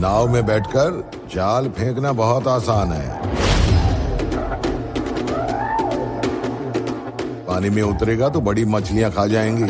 नाव में बैठकर जाल फेंकना बहुत आसान है। पानी में उतरेगा तो बड़ी मछलियाँ खा जाएँगी।